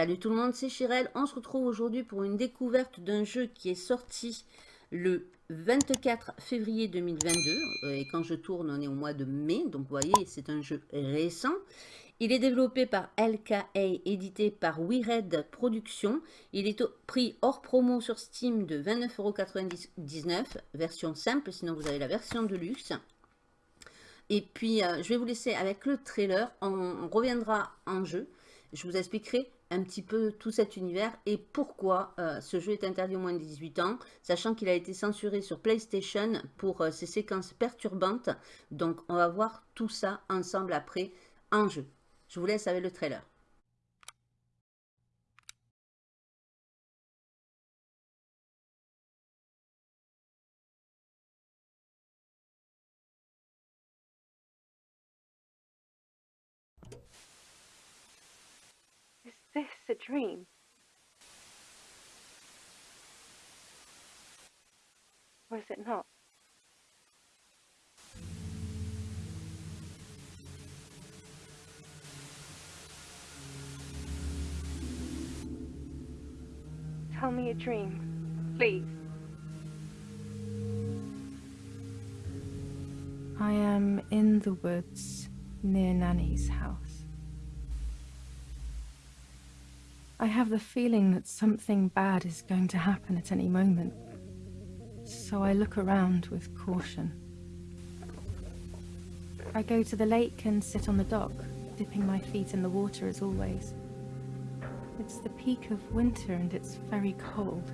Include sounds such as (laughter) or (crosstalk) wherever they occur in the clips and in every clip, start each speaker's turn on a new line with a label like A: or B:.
A: Salut tout le monde, c'est Chirel. On se retrouve aujourd'hui pour une découverte d'un jeu qui est sorti le 24 février 2022. Euh, et quand je tourne, on est au mois de mai. Donc vous voyez, c'est un jeu récent. Il est développé par LKA, édité par WeRed Productions. Il est au prix hors promo sur Steam de 29,99€, version simple, sinon vous avez la version de luxe. Et puis, euh, je vais vous laisser avec le trailer. on reviendra en jeu. Je vous expliquerai un petit peu tout cet univers et pourquoi euh, ce jeu est interdit au moins de 18 ans, sachant qu'il a été censuré sur PlayStation pour euh, ses séquences perturbantes. Donc on va voir tout ça ensemble après en jeu. Je vous laisse avec le trailer.
B: Dream? Or is it not? Tell me a dream, please.
C: I am in the woods near Nanny's house. I have the feeling that something bad is going to happen at any moment. So I look around with caution. I go to the lake and sit on the dock, dipping my feet in the water as always. It's the peak of winter and it's very cold.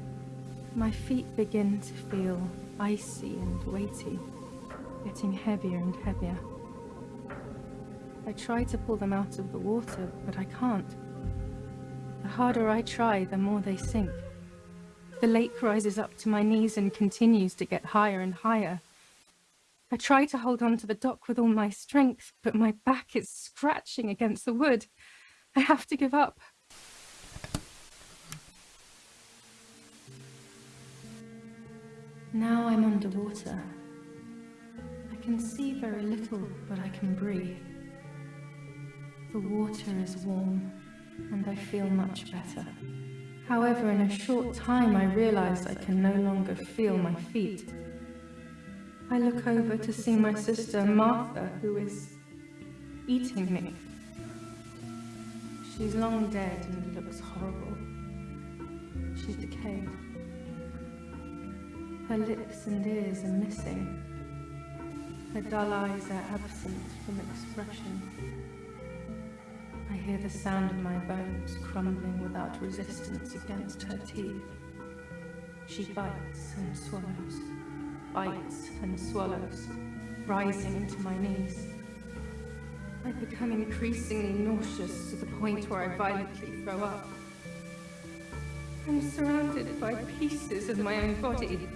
C: My feet begin to feel icy and weighty, getting heavier and heavier. I try to pull them out of the water, but I can't. The harder I try, the more they sink. The lake rises up to my knees and continues to get higher and higher. I try to hold on to the dock with all my strength, but my back is scratching against the wood. I have to give up. Now I'm underwater. I can see very little, but I can breathe. The water is warm and I feel much better. However, in a short time I realize I can no longer feel my feet. I look over to see my sister Martha, who is eating me. She's long dead and looks horrible. She's decayed. Her lips and ears are missing. Her dull eyes are absent from expression. I hear the sound of my bones crumbling without resistance against her teeth. She bites and swallows, bites and swallows, rising to my knees. I become increasingly nauseous to the point where I violently throw up. I'm surrounded by pieces of my own body,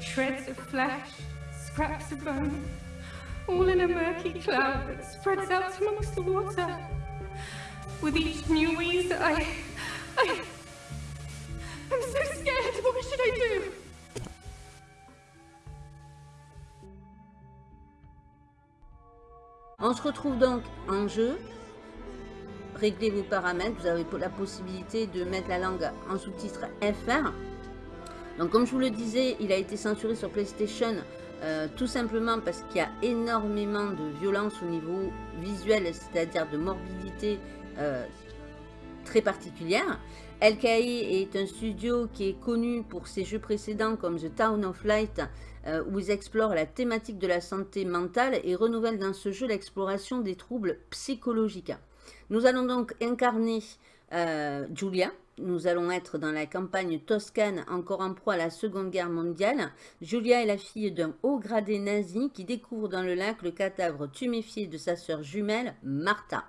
C: shreds of flesh, scraps of bone, all in a murky cloud that spreads out amongst the water. With each new. I... I'm so scared. What should I do?
A: On se retrouve donc en jeu. Réglez vos paramètres. Vous avez la possibilité de mettre la langue en sous-titre FR. Donc comme je vous le disais, il a été censuré sur PlayStation euh, tout simplement parce qu'il y a énormément de violence au niveau visuel, c'est-à-dire de morbidité euh, très particulière. LKI est un studio qui est connu pour ses jeux précédents comme The Town of Light, euh, où ils explorent la thématique de la santé mentale et renouvellent dans ce jeu l'exploration des troubles psychologiques. Nous allons donc incarner euh, Julia. Nous allons être dans la campagne toscane, encore en proie à la Seconde Guerre mondiale. Julia est la fille d'un haut gradé nazi qui découvre dans le lac le cadavre tuméfié de sa sœur jumelle, Martha.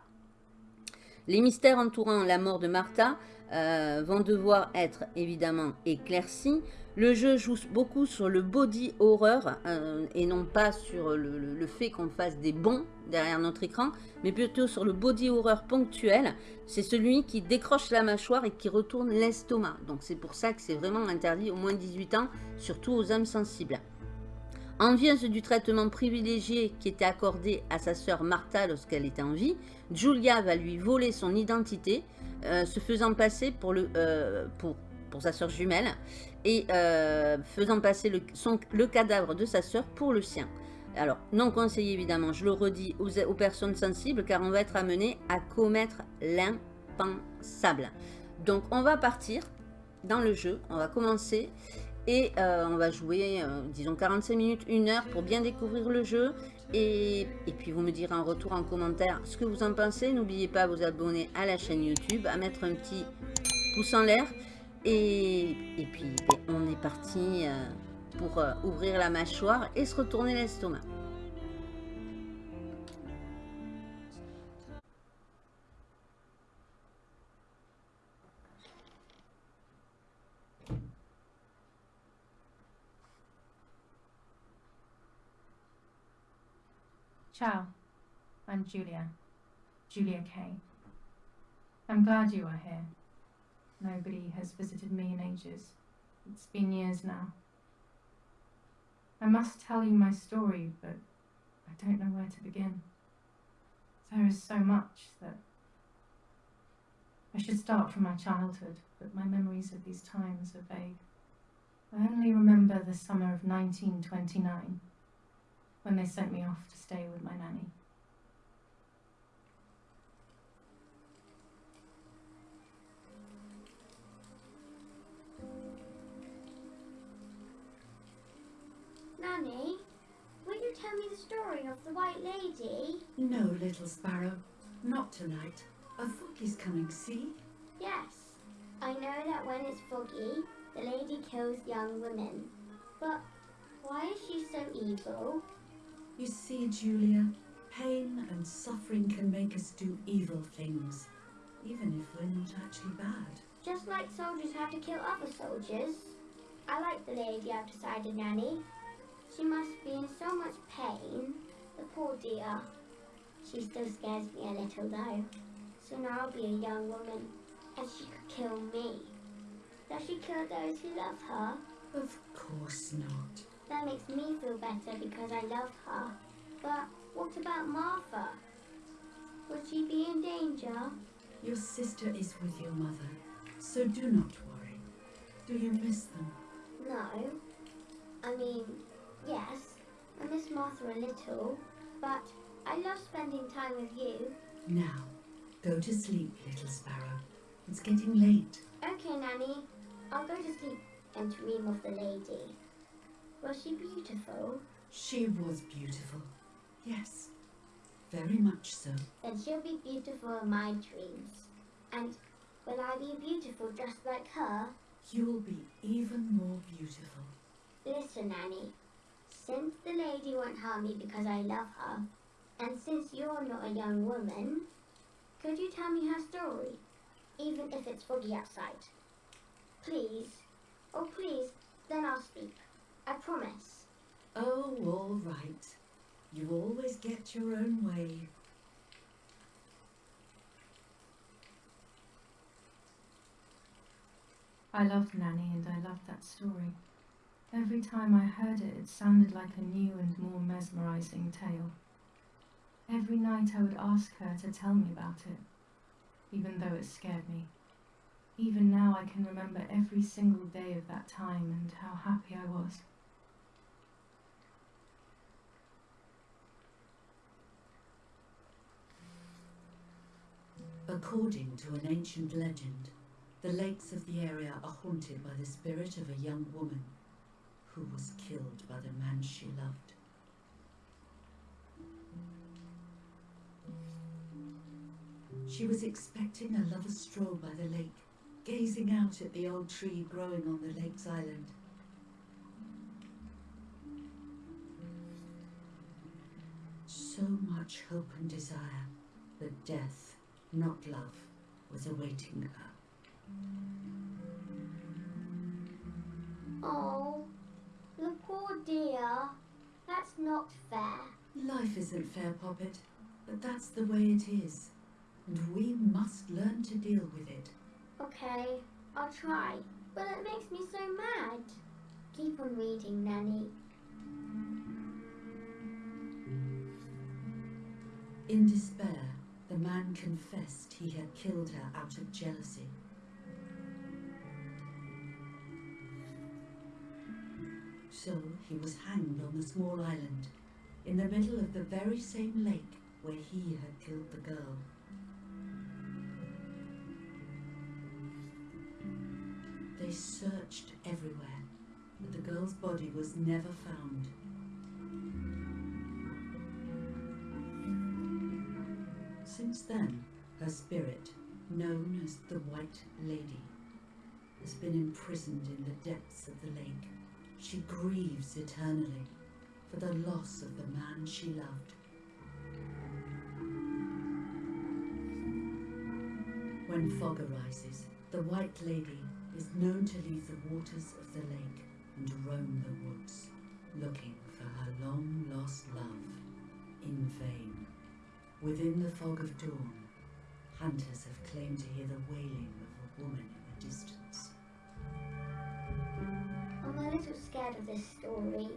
A: Les mystères entourant la mort de Martha euh, vont devoir être évidemment éclaircis. Le jeu joue beaucoup sur le body horror euh, et non pas sur le, fait qu'on fasse des bons derrière notre écran, mais plutôt sur le body horror ponctuel. C'est celui qui décroche la mâchoire et qui retourne l'estomac. Donc c'est pour ça que c'est vraiment interdit au moins 18 ans, surtout aux âmes sensibles. Envieuse du traitement privilégié qui était accordé à sa sœur Martha lorsqu'elle était en vie, Julia va lui voler son identité euh, se faisant passer euh, pour, sa soeur jumelle et euh, faisant passer le, cadavre de sa soeur pour le sien. Alors, non conseillé évidemment, je le redis aux, personnes sensibles car on va être amené à commettre l'impensable. Donc, on va partir dans le jeu, on va commencer et on va jouer, disons 45 minutes, une heure pour bien découvrir le jeu. Et, puis vous me direz en retour en commentaire ce que vous en pensez. N'oubliez pas de vous abonner à la chaîne YouTube, à mettre un petit pouce en l'air. Et, et puis ben, on est parti euh, pour euh, ouvrir la mâchoire et se retourner l'estomac.
C: Ciao, I'm Julia. Julia Kay. I'm glad you are here. Nobody has visited me in ages. It's been years now. I must tell you my story, but I don't know where to begin. There is so much that. I should start from my childhood, but my memories of these times are vague. I only remember the summer of 1929 when they sent me off to stay with my nanny.
D: Nanny, will you tell me the story of the White Lady?
E: No, little sparrow, not tonight. A foggy's coming, see?
D: Yes. I know that when it's foggy, the lady kills young women. But why is she so evil?
E: You see, Julia, pain and suffering can make us do evil things, even if we're not actually bad.
D: Just like soldiers have to kill other soldiers. I like the lady I've decided, Nanny. She must be in so much pain. The poor dear. She still scares me a little though. Soon I'll be a young woman, and she could kill me. Does she kill those who love her?
E: Of course not.
D: That makes me feel better because I love her. But what about Martha? Would she be in danger?
E: Your sister is with your mother, so do not worry. Do you miss them?
D: No. I mean, yes, I miss Martha a little, but I love spending time with you.
E: Now, go to sleep, little sparrow. It's getting late.
D: Okay, Nanny, I'll go to sleep and dream of the lady. Was she beautiful?
E: She was beautiful. Yes, very much so.
D: Then she'll be beautiful in my dreams. And will I be beautiful just like her?
E: You'll be even more beautiful.
D: Listen, Nanny. Since the lady won't harm me because I love her, and since you're not a young woman, could you tell me her story, even if it's foggy outside? Please. Oh, please, then I'll speak. I promise.
E: Oh, all right. You always get your own way.
C: I loved Nanny and I loved that story. Every time I heard it, it sounded like a new and more mesmerizing tale. Every night I would ask her to tell me about it, even though it scared me. Even now I can remember every single day of that time and how happy I was.
E: According to an ancient legend, the lakes of the area are haunted by the spirit of a young woman who was killed by the man she loved. She was expecting a lover's stroll by the lake, gazing out at the old tree growing on the lake's island. So much hope and desire, but death, not love, was awaiting her.
D: Oh, the poor dear. That's not fair.
E: Life isn't fair, Poppet, but that's the way it is, and we must learn to deal with it.
D: Okay, I'll try. But it makes me so mad. Keep on reading, Nanny.
E: In despair, the man confessed he had killed her out of jealousy. So he was hanged on the small island, in the middle of the very same lake where he had killed the girl. They searched everywhere, but the girl's body was never found. Since then, her spirit, known as the White Lady, has been imprisoned in the depths of the lake. She grieves eternally for the loss of the man she loved. When fog arises, the White Lady is known to leave the waters of the lake and roam the woods, looking for her long lost love in vain. Within the fog of dawn, hunters have claimed to hear the wailing of a woman in the distance.
D: I'm a little scared of this story,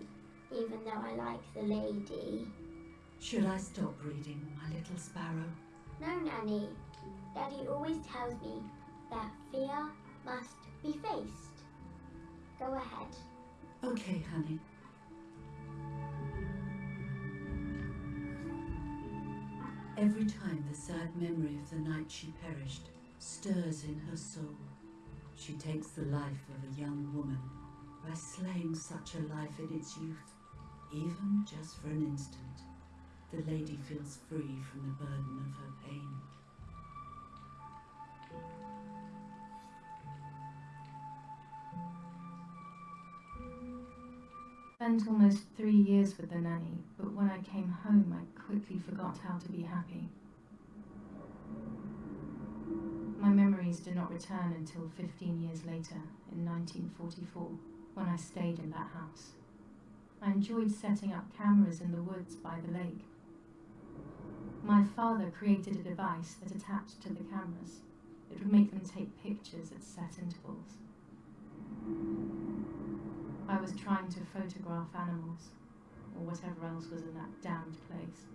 D: even though I like the lady.
E: Should I stop reading, my little sparrow?
D: No, Nanny. Daddy always tells me that fear must be faced. Go ahead.
E: Okay, honey. Every time the sad memory of the night she perished stirs in her soul, she takes the life of a young woman by slaying such a life in its youth, even just for an instant. The lady feels free from the burden of her pain.
C: Spent almost three years with the nanny, but when I came home, I quickly forgot how to be happy. My memories do not return until 15 years later, in 1944, when I stayed in that house. I enjoyed setting up cameras in the woods by the lake. My father created a device that attached to the cameras. It would make them take pictures at set intervals. I was trying to photograph animals, or whatever else was in that damned place.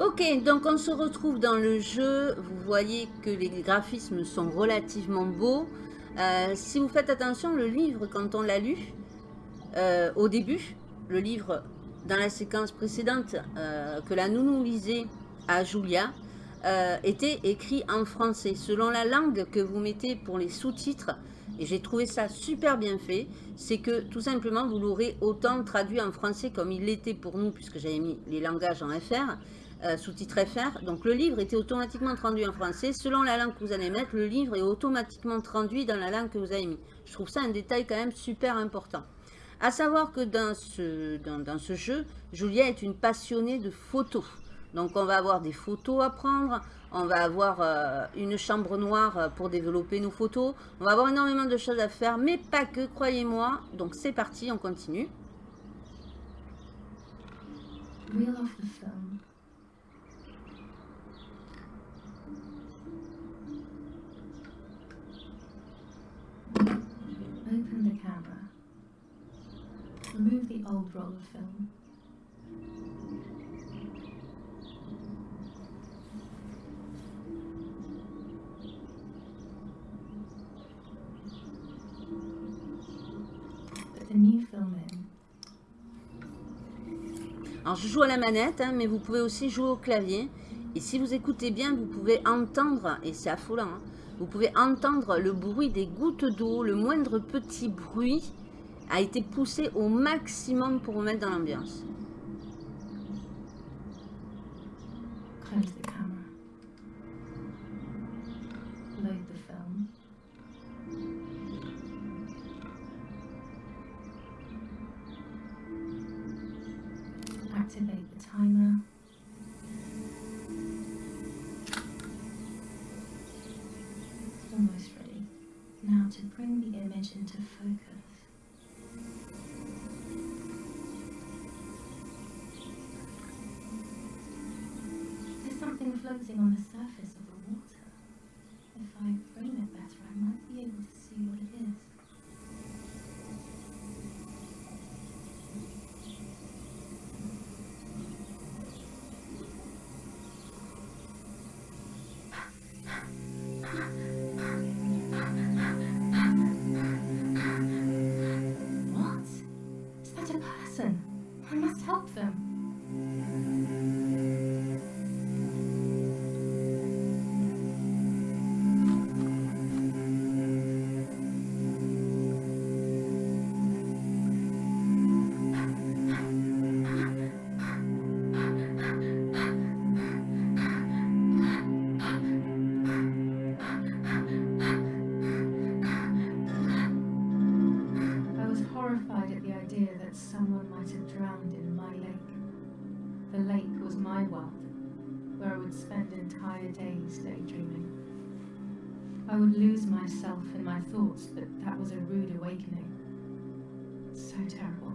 A: Ok, donc on se retrouve dans le jeu. Vous voyez que les graphismes sont relativement beaux. Euh, si vous faites attention, le livre, quand on l'a lu, euh, au début, le livre, dans la séquence précédente, euh, que la nounou lisait à Julia, était écrit en français, selon la langue que vous mettez pour les sous-titres. Et j'ai trouvé ça super bien fait. C'est que tout simplement, vous l'aurez autant traduit en français comme il l'était pour nous, puisque j'avais mis les langages en FR, euh, sous-titre FR. Donc le livre était automatiquement traduit en français. Selon la langue que vous allez mettre, le livre est automatiquement traduit dans la langue que vous avez mis. Je trouve ça un détail quand même super important. À savoir que dans ce, jeu, Julia est une passionnée de photos. Donc on va avoir des photos à prendre, on va avoir euh, une chambre noire euh, pour développer nos photos, on va avoir énormément de choses à faire, mais pas que, croyez-moi. Donc c'est parti, on continue
C: film. Open the camera. Remove the old roll of film. Put the new film in.
A: Alors je joue à la manette, hein, mais vous pouvez aussi jouer au clavier. Et si vous écoutez bien, vous pouvez entendre, et c'est affolant, hein, vous pouvez entendre le bruit des gouttes d'eau, le moindre petit bruit a été poussé au maximum pour vous mettre dans l'ambiance.
C: Focus. There's something floating on the days daydreaming. I would lose myself in my thoughts, but that was a rude awakening. So terrible.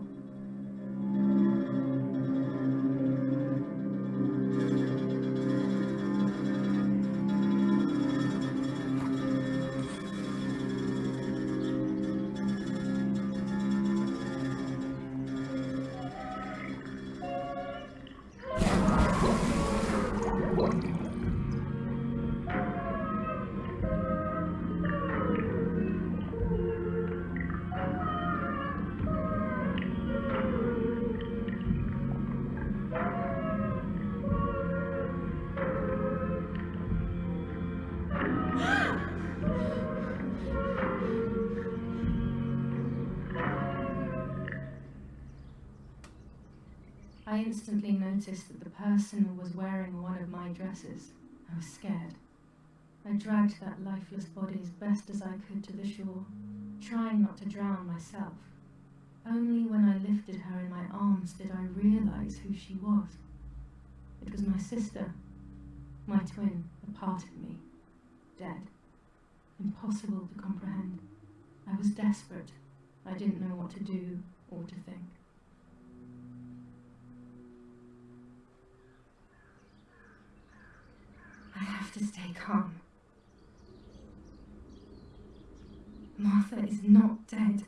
C: Instantly noticed that the person was wearing one of my dresses. I was scared. I dragged that lifeless body as best as I could to the shore, trying not to drown myself. Only when I lifted her in my arms did I realize who she was. It was my sister, my twin, a part of me, dead. Impossible to comprehend. I was desperate. I didn't know what to do or to think. I have to stay calm. Martha is not dead.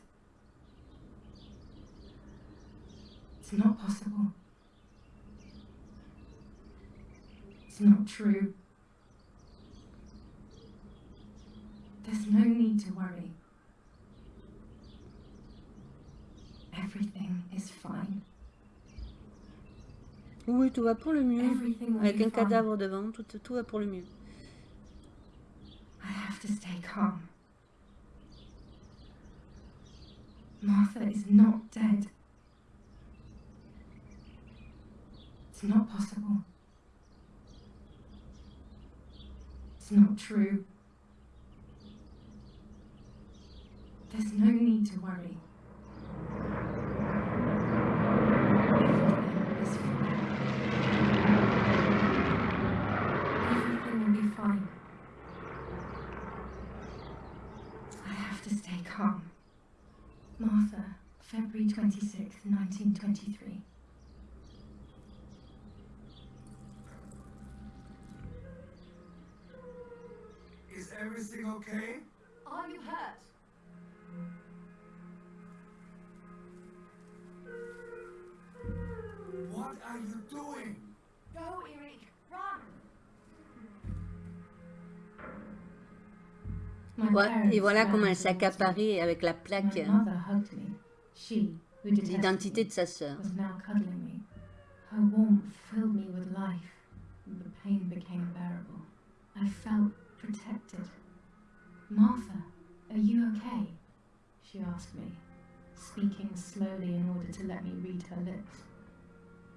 C: It's not possible. It's not true. There's no need to worry. Everything is fine.
A: Oui, tout va pour le mieux. Avec un cadavre devant, tout, tout va pour le mieux.
C: I have to stay calm. Martha is not dead. It's not possible. It's not true. There's no need to worry. Everything is fine. Everything will be fine. I have to stay calm. Martha, February 26th, 1923.
F: Is everything okay?
C: Are you hurt?
F: What are you doing?
C: Go, Eric, run! My
A: Ouais,
C: parents
A: et voilà comment elle s'accaparait avec la
C: My
A: plaque
C: mother hugged me. She, who detested
A: d'identité
C: me,
A: de sa sœur.
C: was now cuddling me. Her warmth filled me with life, and the pain became bearable. I felt protected. Martha, are you okay? She asked me, speaking slowly in order to let me read her lips.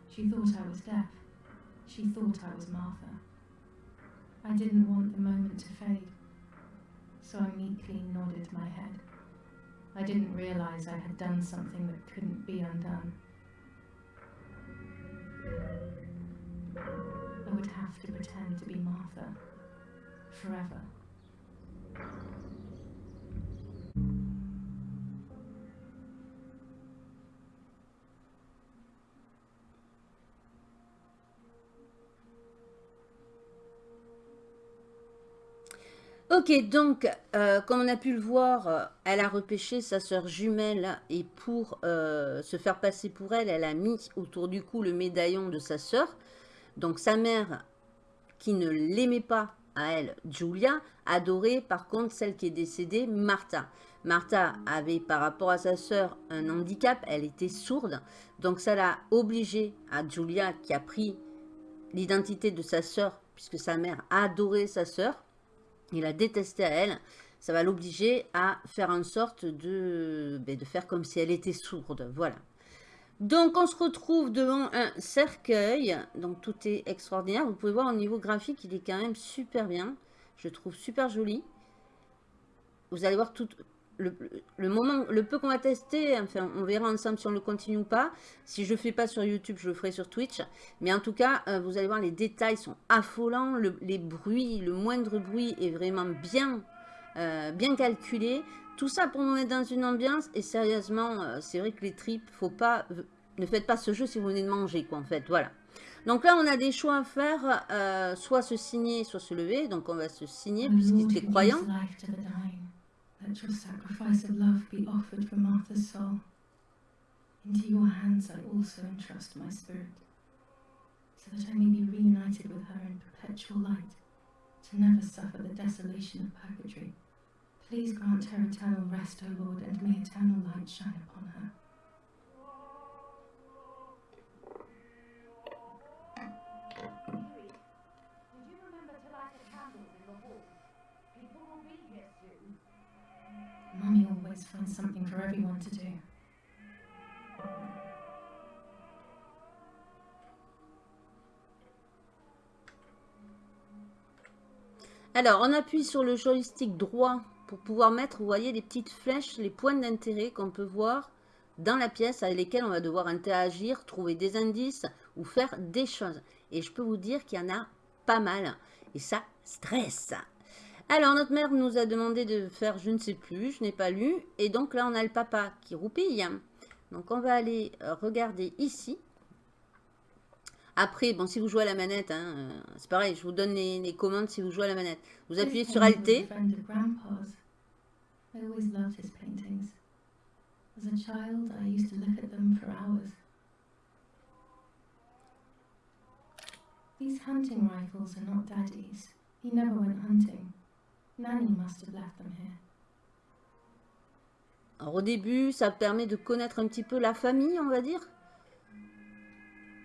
C: She thought I was deaf. She thought I was Martha. I didn't want the moment to fade, so I meekly nodded my head. I didn't realize I had done something that couldn't be undone. I would have to pretend to be Martha forever.
A: Ok, donc, euh, comme on a pu le voir, euh, elle a repêché sa sœur jumelle et pour euh, se faire passer pour elle, elle a mis autour du cou le médaillon de sa sœur. Donc, sa mère, qui ne l'aimait pas à elle, Julia, adorait par contre celle qui est décédée, Martha. Martha avait par rapport à sa sœur un handicap, elle était sourde. Donc, ça l'a obligée à Julia qui a pris l'identité de sa sœur, puisque sa mère adorait sa sœur il la détestait à elle, ça va l'obliger à faire en sorte de, ben, de faire comme si elle était sourde. Voilà. Donc, on se retrouve devant un cercueil. Donc, tout est extraordinaire. Vous pouvez voir au niveau graphique, il est quand même super bien. Je trouve super joli. Vous allez voir tout le, le moment, le peu qu'on va tester. Enfin, on verra ensemble si on le continue ou pas. Si je ne fais pas sur YouTube, je le ferai sur Twitch. Mais en tout cas, euh, vous allez voir, les détails sont affolants. Le, les bruits, le moindre bruit est vraiment bien, euh, bien calculé. Tout ça pour nous mettre dans une ambiance. Et sérieusement, euh, c'est vrai que les tripes, faut pas, ne faites pas ce jeu si vous venez de manger, quoi, en fait. Voilà. Donc là, on a des choix à faire, soit se signer, soit se lever. Donc on va se signer puisqu'il fait croyant.
C: Let your sacrifice of love be offered for Martha's soul. Into your hands I also entrust my spirit, so that I may be reunited with her in perpetual light, to never suffer the desolation of purgatory. Please grant her eternal rest, O Lord, and may eternal light shine upon her.
A: Alors, on appuie sur le joystick droit pour pouvoir mettre, vous voyez, les petites flèches, les points d'intérêt qu'on peut voir dans la pièce avec lesquelles on va devoir interagir, trouver des indices ou faire des choses. Et je peux vous dire qu'il y en a pas mal. Et ça stresse. Alors, notre mère nous a demandé de faire je ne sais plus, je n'ai pas lu. Et donc là, on a le papa qui roupille. Donc, on va aller euh, regarder ici. Après, bon, si vous jouez à la manette, hein, euh, c'est pareil, je vous donne les, commandes si vous jouez à la manette. Vous appuyez sur Alt.
C: These hunting rifles are not Daddy's. He never went hunting. Nanny must have left them here.
A: Alors, au début, ça permet de connaître un petit peu la famille, on va dire.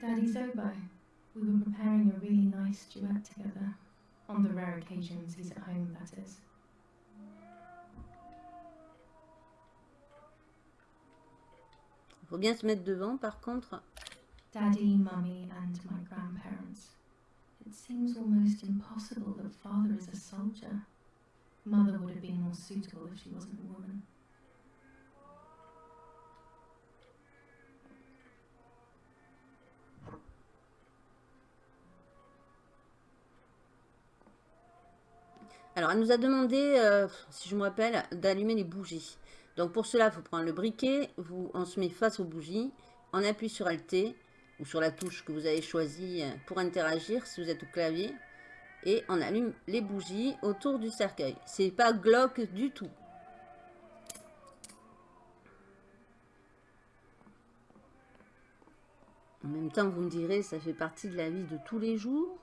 C: Daddy Zobo, we were preparing a really nice duet together. On the rare occasions he's at home, that is.
A: Il faut bien se mettre devant, par contre.
C: Daddy, Mummy, and my grandparents. It seems almost impossible that father is a soldier. Mother would have been more suitable if she wasn't a woman.
A: Alors, elle nous a demandé, euh, si je me rappelle, d'allumer les bougies. Donc, pour cela, il faut prendre le briquet. Vous, on se met face aux bougies. On appuie sur Alt ou sur la touche que vous avez choisie pour interagir si vous êtes au clavier. Et on allume les bougies autour du cercueil. C'est pas glauque du tout. En même temps, vous me direz, ça fait partie de la vie de tous les jours.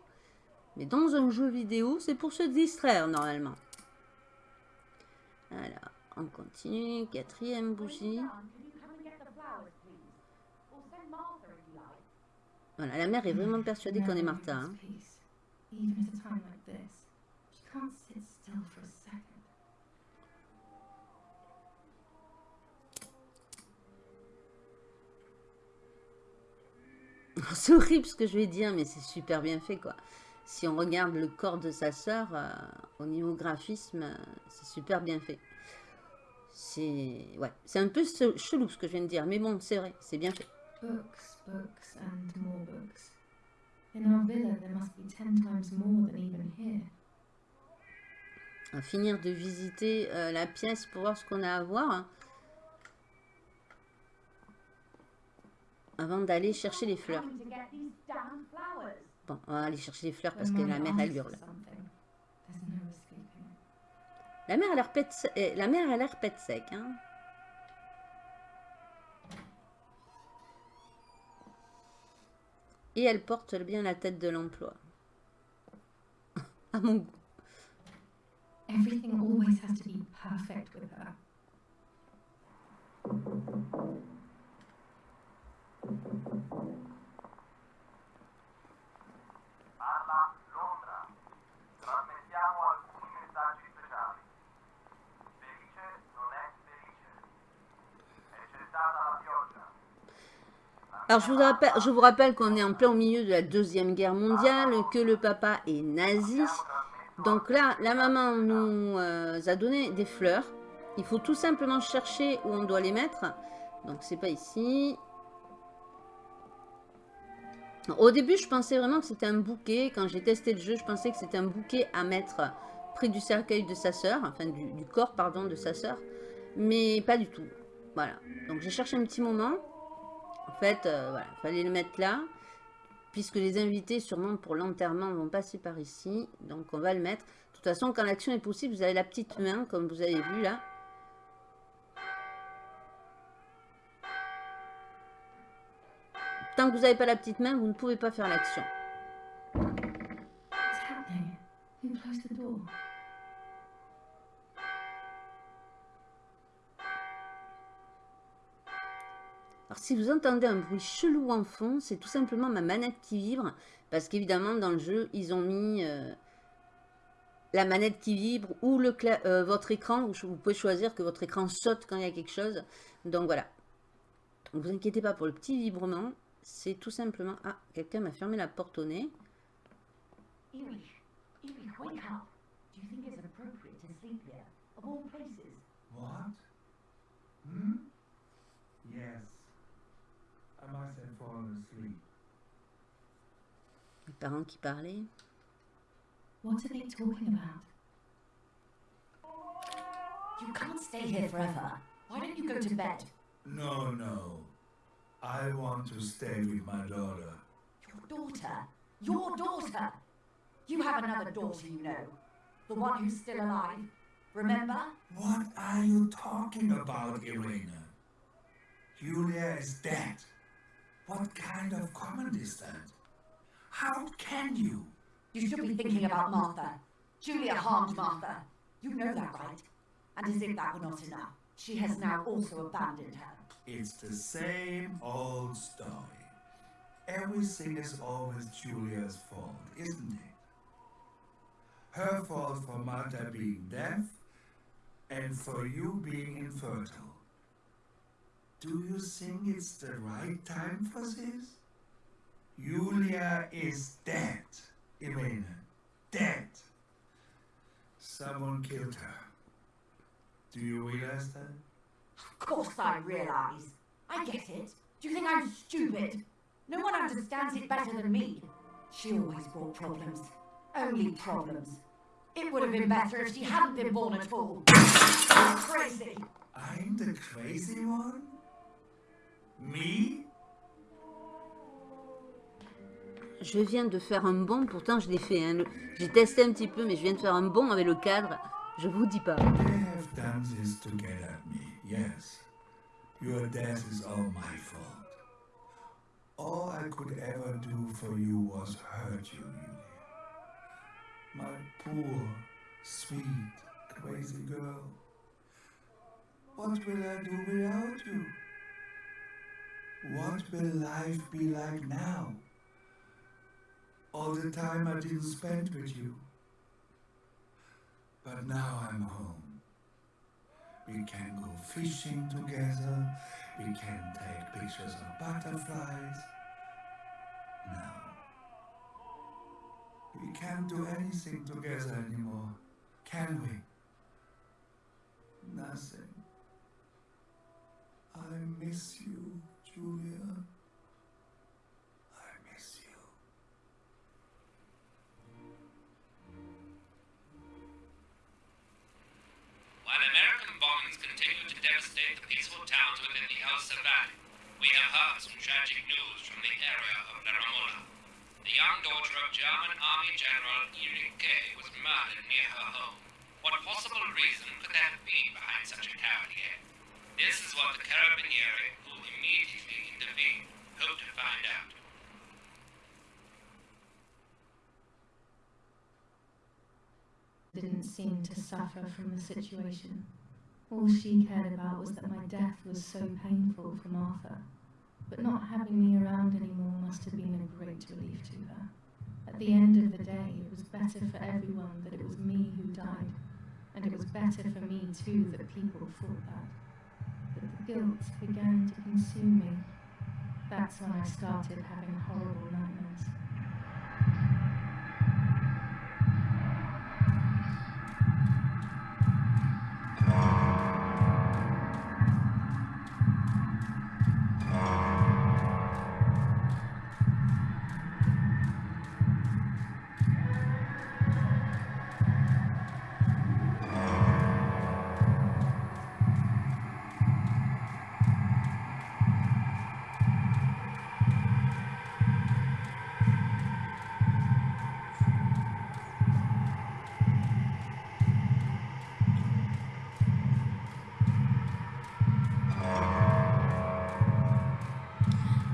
A: Mais dans un jeu vidéo, c'est pour se distraire normalement. Alors, on continue. Quatrième bougie. Voilà, la mère est vraiment persuadée qu'on est Martha. hein.
C: Peace. Even at a time like this, she can't sit still for a second. (laughs)
A: C'est horrible ce que je vais dire, mais c'est super bien fait, quoi. Si on regarde le corps de sa sœur, euh, au niveau graphisme, euh, c'est super bien fait. C'est ouais, c'est un peu chelou ce que je viens de dire, mais bon, c'est vrai, c'est bien fait.
C: Books, books, and more books. In our villa, there must be ten times more than even here.
A: On va finir de visiter euh, la pièce pour voir ce qu'on a à voir. Avant d'aller chercher les fleurs. Bon, on va aller chercher les fleurs parce que la mère, elle hurle. La mer a l'air pète eh, la a l'air pète sec. Hein. Et elle porte bien la tête de l'emploi. à mon goût.
C: Everything always has to be perfect with her.
A: Alors je vous rappelle, rappelle qu'on est en plein au milieu de la Deuxième Guerre mondiale, que le papa est nazi. Donc là, la maman nous euh, a donné des fleurs. Il faut tout simplement chercher où on doit les mettre. Donc c'est pas ici. Au début, je pensais vraiment que c'était un bouquet. Quand j'ai testé le jeu, je pensais que c'était un bouquet à mettre près du cercueil de sa sœur. Enfin, du, du corps, pardon, de sa sœur. Mais pas du tout. Voilà. Donc j'ai cherché un petit moment. En fait, euh, fallait le mettre là. Puisque les invités, sûrement pour l'enterrement, vont passer par ici. Donc on va le mettre. De toute façon, quand l'action est possible, vous avez la petite main, comme vous avez vu là. Tant que vous n'avez pas la petite main, vous ne pouvez pas faire l'action. Si vous entendez un bruit chelou en fond, c'est tout simplement ma manette qui vibre. Parce qu'évidemment, dans le jeu, ils ont mis euh, la manette qui vibre ou le euh, votre écran. Vous pouvez choisir que votre écran saute quand il y a quelque chose. Donc voilà. Ne vous inquiétez pas pour le petit vibrement. C'est tout simplement... Ah, quelqu'un m'a fermé la porte au nez.
F: What? Hmm? Yes.
A: Les parents qui parlaient.
C: What are they talking about?
G: You can't stay here forever. Why don't you go to bed?
F: No, no. I want to stay with my daughter.
G: Your daughter. Your daughter. You have another daughter, you know. The one who's still alive. Remember?
F: What are you talking about, Irina? Julia is dead. What kind of comment is that? How can you?
G: You should be thinking about Martha. Julia harmed Martha. You know that, right? And as if that were not enough, she has now also abandoned her.
F: It's the same old story. Everything is always Julia's fault, isn't it? Her fault for Martha being deaf and for you being infertile. Do you think it's the right time for this? Julia is dead, Irena. Dead. Someone killed her. Do you realize that?
G: Of course I realise. I get it. Do you think I'm stupid? No one understands it better than me. She always brought problems. Only problems. It would have been better if she hadn't been born at all. Crazy.
F: I'm the crazy one? Me?
A: Je viens de faire un bond, pourtant je l'ai fait. hein, J'ai testé un petit peu, mais je viens de faire un bond avec le cadre. Je vous dis pas.
F: They have done this to get at me, yes. Your death is all my fault. All I could ever do for you was hurt you, Julia. My poor, sweet, crazy girl. What will I do without you? What will life be like now? All the time I didn't spend with you. But now I'm home. We can go fishing together. We can take pictures of butterflies. No. We can't do anything together anymore, can we? Nothing. I miss you, Julia. I miss you.
H: While American bombings continue to devastate the peaceful towns within the Elsa Valley, we have heard some tragic news from the area of Laramola. The young daughter of German Army General Erich was murdered near her home. What possible reason could there have been behind such a cavalier? This is what the Carabinieri, hope to find out.
C: didn't seem to suffer from the situation. All she cared about was that my death was so painful for Martha. But not having me around anymore must have been a great relief to her. At the end of the day, it was better for everyone that it was me who died. And it was better for me too that people thought that. Guilt began to consume me. That's when I started having horrible nightmares.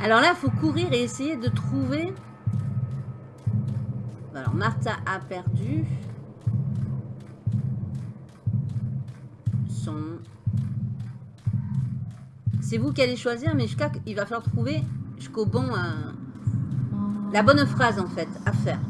A: Alors là, il faut courir et essayer de trouver... Alors, Martha a perdu son... C'est vous qui allez choisir, mais jusqu'à... il va falloir trouver jusqu'au bon... euh, La bonne phrase, en fait, à faire.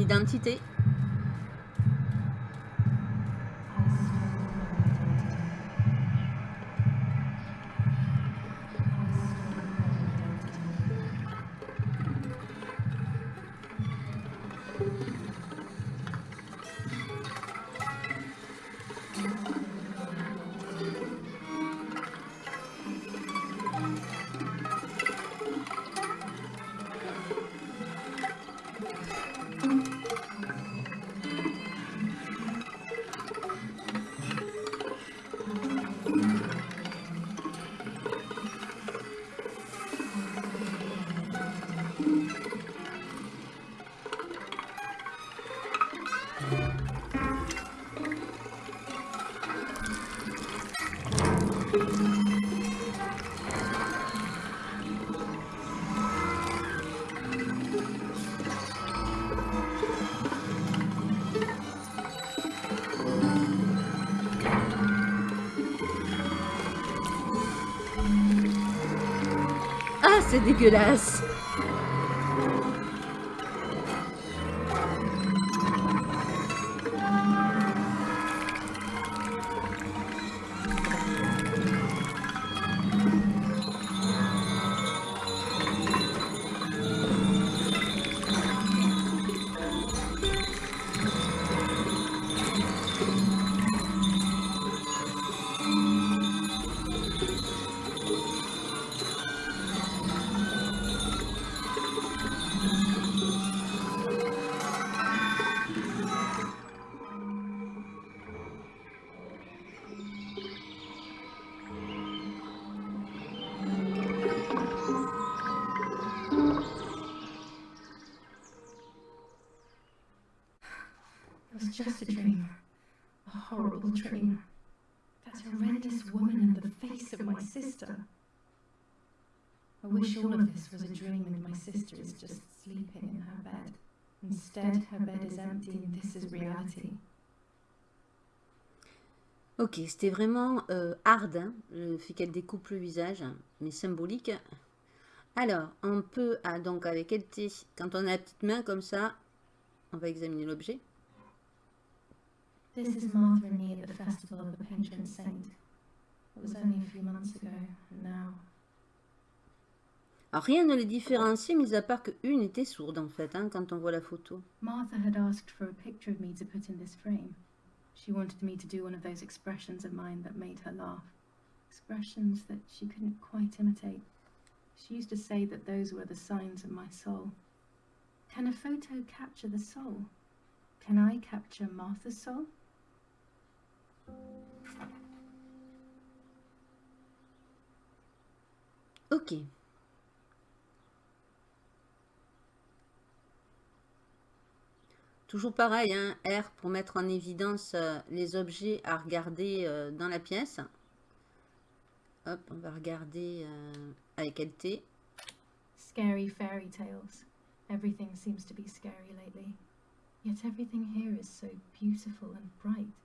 A: Identité. Dégueulasse.
C: It was just a dream. A horrible dream. That horrendous woman in the face of my sister. I wish all of this was a dream and my sister is just sleeping in her bed. Instead, her bed is empty and this is reality.
A: Ok, c'était vraiment euh, hard, hein, le fait qu'elle découpe le visage, mais symbolique. Alors, on peut, ah, donc avec LT, quand on a la petite main comme ça, on va examiner l'objet.
C: This is Martha and me at the festival of the patron saint. It was only a few months ago, and now.
A: Alors, rien ne les différencie, mis à part que une était sourde en fait, hein, quand on voit la photo.
C: Martha had asked for a picture of me to put in this frame. She wanted me to do one of those expressions of mine that made her laugh. Expressions that she couldn't quite imitate. She used to say that those were the signs of my soul. Can a photo capture the soul? Can I capture Martha's soul?
A: Ok. Toujours pareil, hein, R pour mettre en évidence euh, les objets à regarder euh, dans la pièce. Hop, on va regarder euh, avec LT.
C: Scary fairy tales. Everything seems to be scary lately. Yet everything here is so beautiful and bright.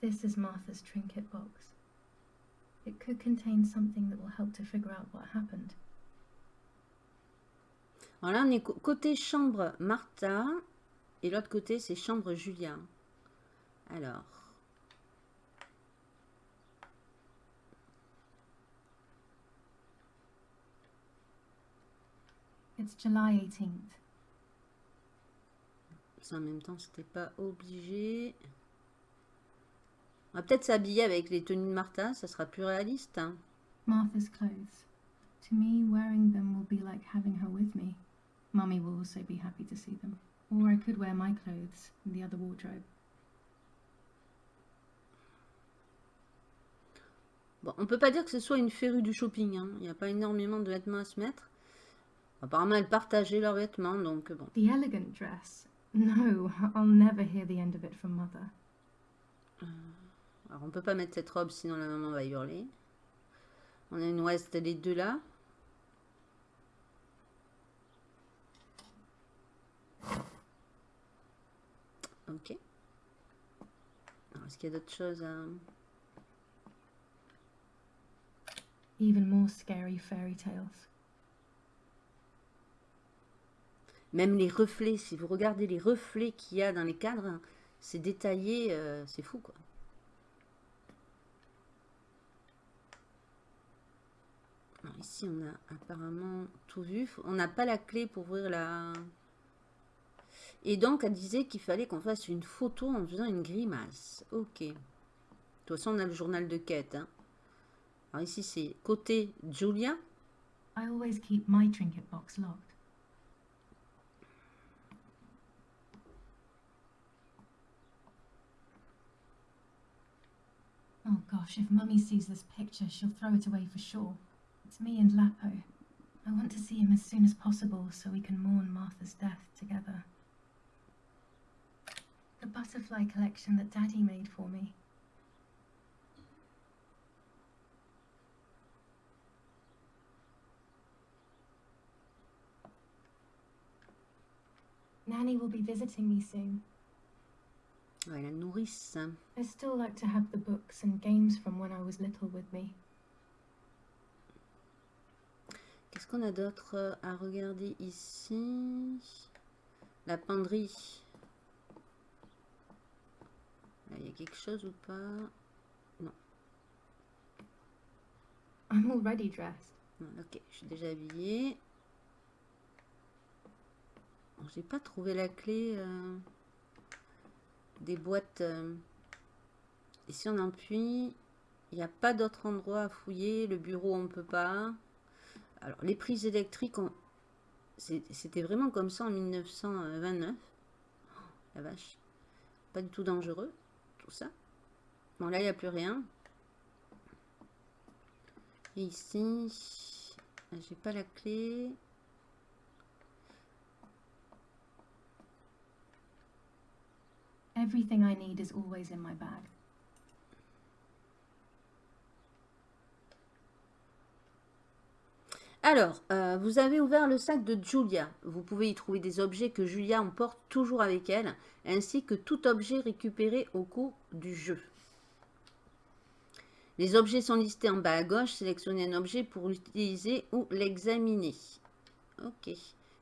C: This is Martha's trinket box. It could contain something that will help to figure out what happened.
A: Alors là, on est côté chambre Martha et l'autre côté, c'est chambre Julia. Alors,
C: It's July 18th.
A: ça en même temps, c'était pas obligé. On va peut-être s'habiller avec les tenues de Martha, ça sera plus réaliste. hein.
C: Martha's clothes. To me, wearing them will be like having her with me. Mummy will also be happy to see them. Or I could wear my clothes in the other wardrobe.
A: Bon, on peut pas dire que ce soit une férue du shopping. hein. Il n'y a pas énormément de vêtements à se mettre. Apparemment, elles partageaient leurs vêtements, donc bon.
C: The elegant dress. No, I'll never hear the end of it from Mother.
A: Alors, on peut pas mettre cette robe, sinon la maman va hurler. On a une ouest, les deux là. Ok. Est-ce qu'il y a d'autres choses à...
C: Even more scary fairy tales.
A: Même les reflets, si vous regardez les reflets qu'il y a dans les cadres, c'est détaillé, euh, c'est fou quoi. Alors, ici, on a apparemment tout vu. On n'a pas la clé pour ouvrir la... Et donc, elle disait qu'il fallait qu'on fasse une photo en faisant une grimace. Ok. De toute façon, on a le journal de quête. hein. Alors ici, c'est côté Julia.
C: I always keep my trinket box locked. Oh gosh, if Mummy sees this picture, she'll throw it away for sure. It's me and Lapo. I want to see him as soon as possible so we can mourn Martha's death together. The butterfly collection that Daddy made for me. Nanny will be visiting me soon.
A: Ouais, la nourrice.
C: I still like to have the books and games from when I was little with me.
A: Qu'est-ce qu'on a d'autre à regarder ici? La penderie. Là, il y a quelque chose ou pas?
C: I'm already dressed.
A: Non, Ok, je suis déjà habillée. Bon, J'ai pas trouvé la clé euh, des boîtes. euh. Ici, on appuie. Il n'y a pas d'autre endroit à fouiller. Le bureau, on peut pas. Alors, les prises électriques, c'était vraiment comme ça en 1929. Oh, la vache. Pas du tout dangereux, tout ça. Bon, là, il n'y a plus rien. Et ici, j'ai pas la clé.
C: Everything I need is always in my bag.
A: Alors, euh, vous avez ouvert le sac de Julia. Vous pouvez y trouver des objets que Julia emporte toujours avec elle, ainsi que tout objet récupéré au cours du jeu. Les objets sont listés en bas à gauche. Sélectionnez un objet pour l'utiliser ou l'examiner. Ok.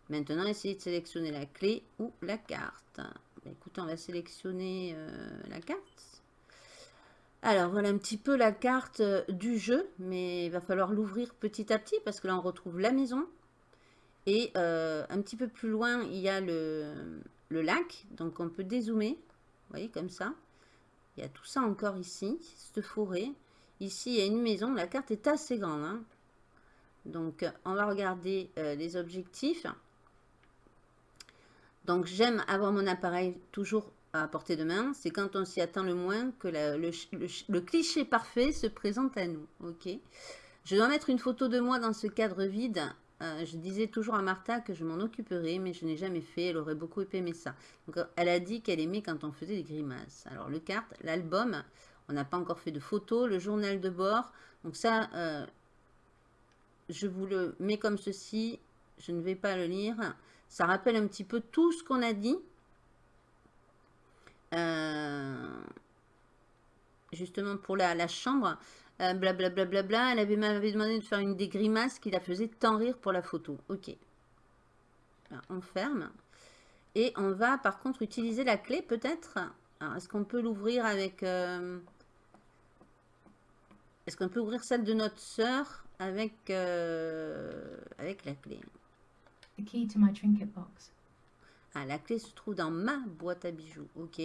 A: Maintenant, essayez de sélectionner la clé ou la carte. Écoutez, on va sélectionner euh, la carte. Alors, voilà un petit peu la carte euh, du jeu, mais il va falloir l'ouvrir petit à petit parce que là, on retrouve la maison. Et euh, un petit peu plus loin, il y a le, lac, donc on peut dézoomer. Vous voyez, comme ça. Il y a tout ça encore ici, cette forêt. Ici, il y a une maison. La carte est assez grande. hein. Donc, on va regarder euh, les objectifs. Donc, j'aime avoir mon appareil toujours à portée de main. C'est quand on s'y attend le moins que le, ch- le ch- le cliché parfait se présente à nous. Je dois mettre une photo de moi dans ce cadre vide. Euh, je disais toujours à Martha que je m'en occuperais, mais je n'ai jamais fait. Elle aurait beaucoup aimé ça. Elle a dit qu'elle aimait quand on faisait des grimaces. Alors, le carte, l'album, on n'a pas encore fait de photos. Le journal de bord. Donc, ça, euh, je vous le mets comme ceci. Je ne vais pas le lire. Ça rappelle un petit peu tout ce qu'on a dit. Euh, justement pour la, chambre. Euh, Blablabla. Bla, bla, bla. Elle avait m'avait demandé de faire une des grimaces qui la faisait tant rire pour la photo. Ok. On ferme. Et on va par contre utiliser la clé peut-être. Alors est-ce qu'on peut l'ouvrir avec... euh, Est-ce qu'on peut ouvrir celle de notre sœur avec, euh, avec la clé?
C: The key to my trinket box.
A: Ah, la clé se trouve dans ma boîte à bijoux. Ok.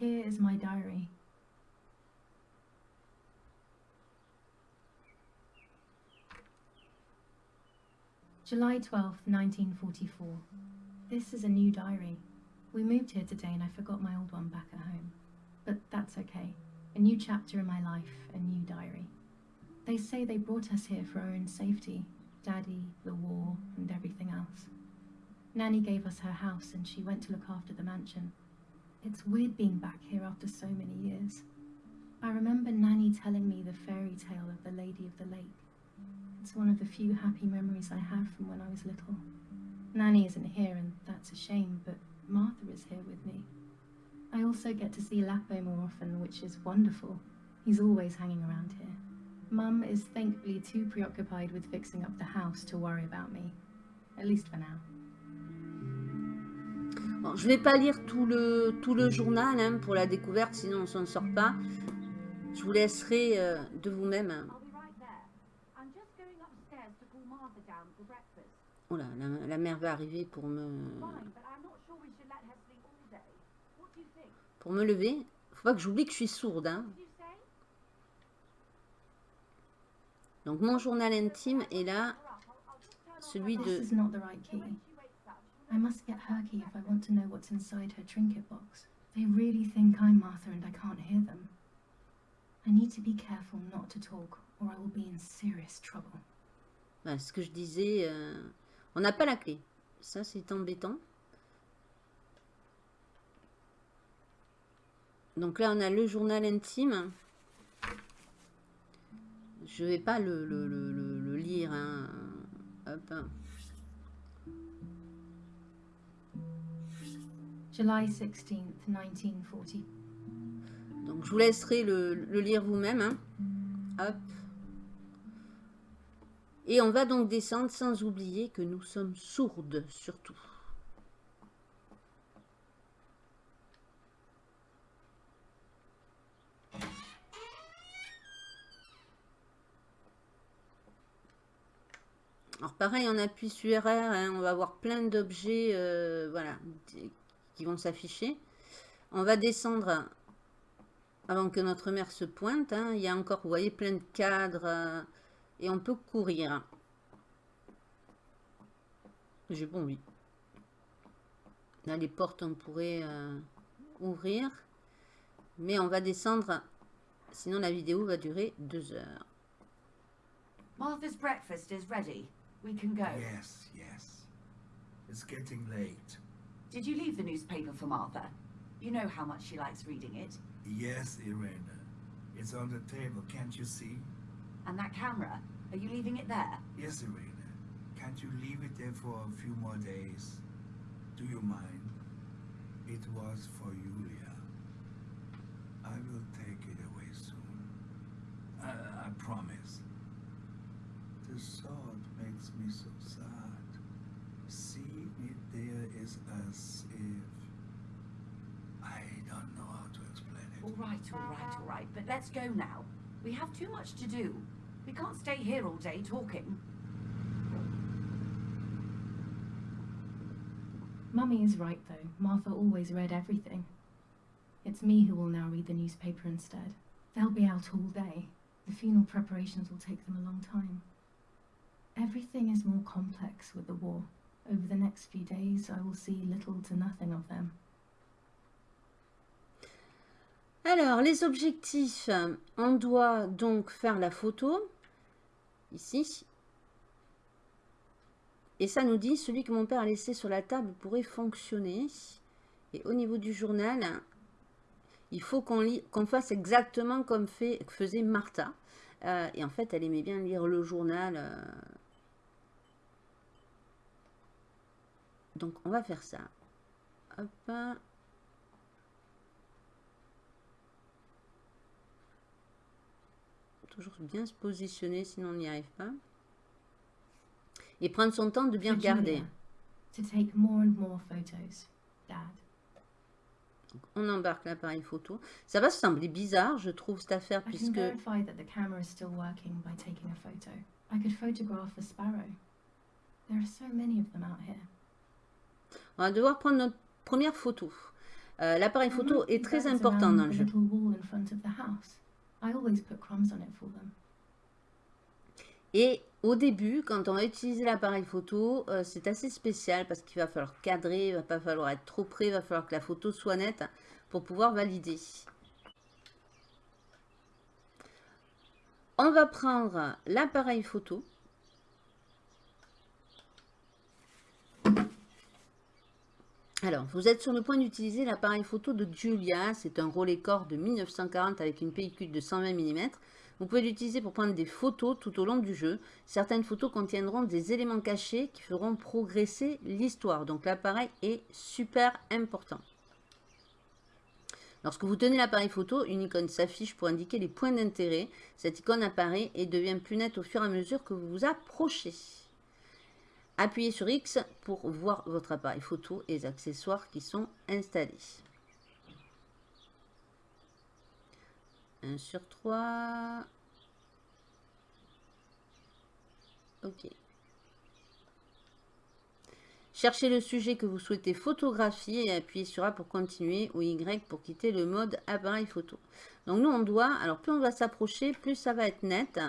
C: Here is my diary. July 12th, 1944. This is a new diary. We moved here today and I forgot my old one back at home. But that's okay. A new chapter in my life, a new diary. They say they brought us here for our own safety Daddy, the war, and everything else. Nanny gave us her house and she went to look after the mansion. It's weird being back here after so many years. I remember Nanny telling me the fairy tale of the Lady of the Lake. It's one of the few happy memories I have from when I was little. Nanny isn't here, and that's a shame, but Martha is here with me. I also get to see Lapo more often, which is wonderful. He's always hanging around here. Mum is thankfully too preoccupied with fixing up the house to worry about me. At least for now.
A: Bon, je vais pas lire tout le, tout le journal hein, pour la découverte, sinon on s'en sort pas. Je vous laisserai euh, de vous-même.
G: I'll be right there. I'm just going upstairs to call Martha down for breakfast.
A: Oh là, la, la mère va arriver pour me,
G: Fine, but I'm not sure we should let her sleep all day. What do you think?
A: Pour me lever. Faut pas que j'oublie que je suis sourde. hein. Donc mon journal intime est là, celui de...
C: I must get her key if I want to know what's inside her trinket box. They really think I'm Martha and I can't hear them. I need to be careful not to talk or I will be in serious trouble.
A: Voilà, ce que je disais, euh, on n'a pas la clé. Ça, c'est embêtant. Donc là, on a le journal intime. Je vais pas le, le- le- le- le lire. hein. Hop.
C: July 16th, 1940.
A: Donc je vous laisserai le, le lire vous-même. hein. Hop. Et on va donc descendre sans oublier que nous sommes sourdes surtout. Pareil, on appuie sur R, hein, on va avoir plein d'objets euh, voilà, qui vont s'afficher. On va descendre avant que notre mère se pointe. hein. Il y a encore, vous voyez, plein de cadres euh, et on peut courir. J'ai bon, oui. Là, les portes, on pourrait euh, ouvrir. Mais on va descendre, sinon la vidéo va durer deux heures.
G: Martha's breakfast is ready. We can go.
F: Yes, yes. It's getting late.
G: Did you leave the newspaper for Martha? You know how much she likes reading it.
F: Yes, Irena. It's on the table, can't you see?
G: And that camera, are you leaving it there?
F: Yes, Irena. Can't you leave it there for a few more days? Do you mind? It was for Julia. I will take it away soon. I, I promise. The thought makes me so sad. Seeing it there is as if... I don't know how to explain it.
G: All right, all right, all right. But let's go now. We have too much to do. We can't stay here all day talking.
C: Mummy is right, though. Martha always read everything. It's me who will now read the newspaper instead. They'll be out all day. The funeral preparations will take them a long time. Everything is more complex with the war. Over the next few days, I will see little to nothing of them.
A: Alors, les objectifs, on doit donc faire la photo, ici. Et ça nous dit, celui que mon père a laissé sur la table pourrait fonctionner. Et au niveau du journal, il faut qu'on fasse exactement comme faisait Martha. Euh, et en fait, elle aimait bien lire le journal. euh. Donc, on va faire ça. Hop. Toujours bien se positionner, sinon on n'y arrive pas. Et prendre son temps de bien regarder.
C: Julia, To take more and more photos, Dad.
A: On embarque l'appareil photo. Ça va sembler bizarre, je trouve, cette affaire,
C: I
A: puisque...
C: There are so many of them out here.
A: On va devoir prendre notre première photo. Euh, L'appareil photo est très important
C: around
A: dans le jeu. Et au début, quand on va utiliser l'appareil photo, euh, c'est assez spécial parce qu'il va falloir cadrer, il va pas falloir être trop près, il va falloir que la photo soit nette pour pouvoir valider. On va prendre l'appareil photo. Alors, vous êtes sur le point d'utiliser l'appareil photo de Julia. C'est un Rolleicord de 1940 avec une pellicule de 120 mm. Vous pouvez l'utiliser pour prendre des photos tout au long du jeu. Certaines photos contiendront des éléments cachés qui feront progresser l'histoire. Donc l'appareil est super important. Lorsque vous tenez l'appareil photo, une icône s'affiche pour indiquer les points d'intérêt. Cette icône apparaît et devient plus nette au fur et à mesure que vous vous approchez. Appuyez sur X pour voir votre appareil photo et les accessoires qui sont installés. 1 sur 3. Ok. Cherchez le sujet que vous souhaitez photographier et appuyez sur A pour continuer ou Y pour quitter le mode appareil photo. Donc nous on doit, alors plus on va s'approcher, plus ça va être net.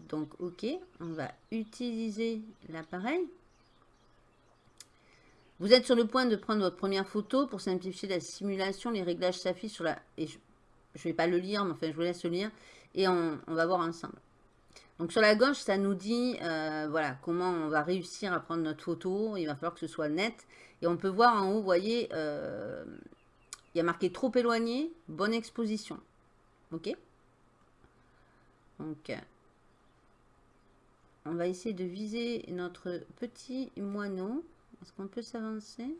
A: Donc ok, on va utiliser l'appareil. Vous êtes sur le point de prendre votre première photo. Pour simplifier la simulation, les réglages s'affichent sur la... Et je ne vais pas le lire, mais enfin je vous laisse le lire. Et on, va voir ensemble. Donc sur la gauche, ça nous dit euh, voilà comment on va réussir à prendre notre photo. Il va falloir que ce soit net. Et on peut voir en haut, vous voyez, euh, il y a marqué trop éloigné, bonne exposition. Ok? Donc, on va essayer de viser notre petit moineau. Est-ce qu'on peut s'avancer?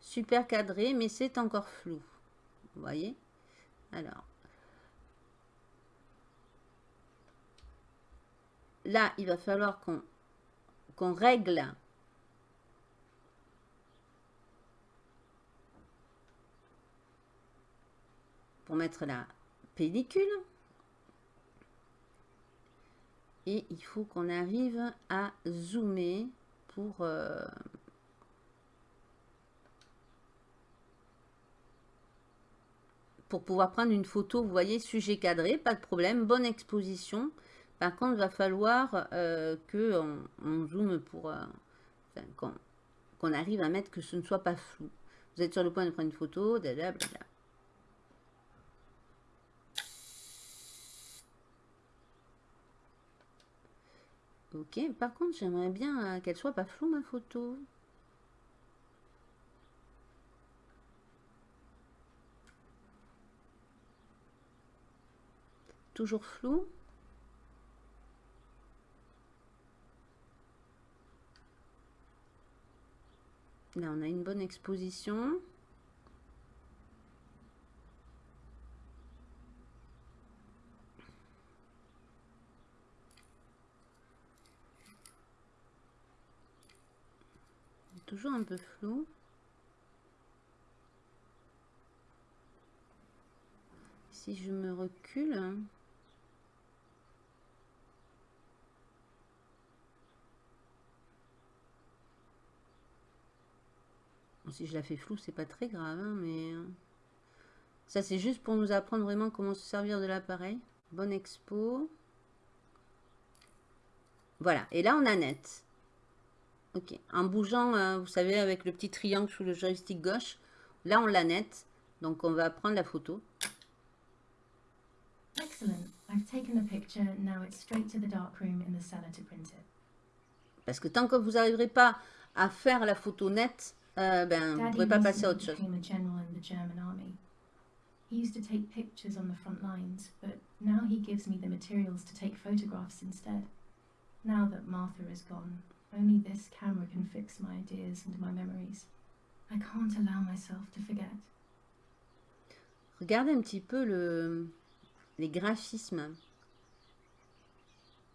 A: Super cadré, mais c'est encore flou. Vous voyez? Alors, là, il va falloir qu'on règle pour mettre la pellicule. Et il faut qu'on arrive à zoomer pour... euh, pour pouvoir prendre une photo, vous voyez, sujet cadré, pas de problème, bonne exposition. Par contre, il va falloir euh, que on, zoome pour euh, qu'on arrive à mettre que ce ne soit pas flou. Vous êtes sur le point de prendre une photo. Ok, par contre, j'aimerais bien euh, qu'elle soit pas floue, ma photo. Toujours flou Là, on a une bonne exposition. Toujours un peu flou. Si je me recule, si je la fais floue, c'est pas très grave, hein, mais euh, ça c'est juste pour nous apprendre vraiment comment se servir de l'appareil. Bonne expo. Voilà, et là on a net. Ok, en bougeant, euh, vous savez, avec le petit triangle sous le joystick gauche, là on l'a net. Donc on va prendre la photo.
C: Excellent. I've taken the picture. Now it's straight to the darkroom in the cellar to print it.
A: Parce que tant que vous n'arriverez pas à faire la photo nette, euh, ben, vous ne
C: Daddy
A: pourrez pas passer à autre chose.
C: He used to take pictures on the front lines, but now he gives me the materials to take photographs instead. Now that Martha is gone, only this camera can fix my ideas and my memories. I can't allow myself to forget.
A: Regardez un petit peu le, les graphismes,